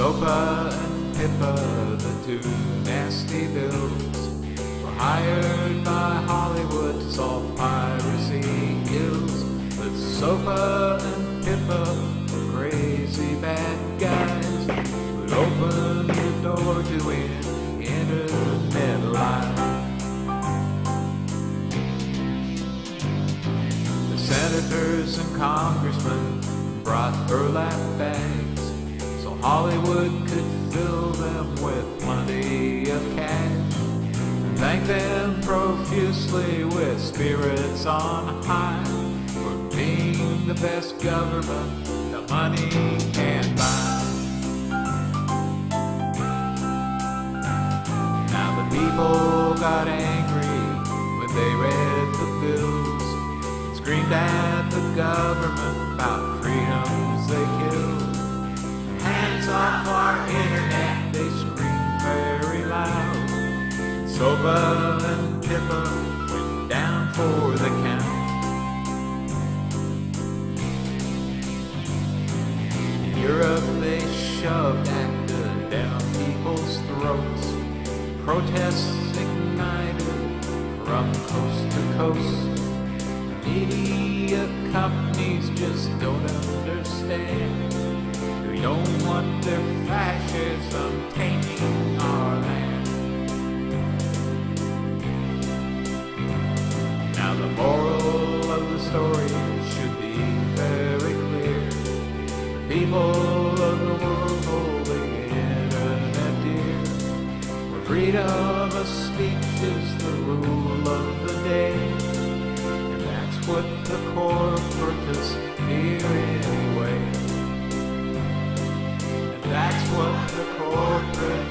SOPA and PIPA, the two nasty bills, were hired by Hollywood to solve piracy ills. But SOPA and PIPA were crazy bad guys who'd open the door to an internet life. The senators and congressmen brought burlap bags Hollywood could fill them with plenty of cash. Thank them profusely with spirits on high for being the best government the money can buy. Now the people got angry when they read the bills, screamed at the government about SOPA and PIPA went down for the count. In Europe, they shoved ACTA down people's throats. Protests ignited from coast to coast. Media companies just don't understand. They don't want their fascism tainting people of the world internet dear. Where freedom of speech is the rule of the day. And that's what the corporates fear anyway. And that's what the corporates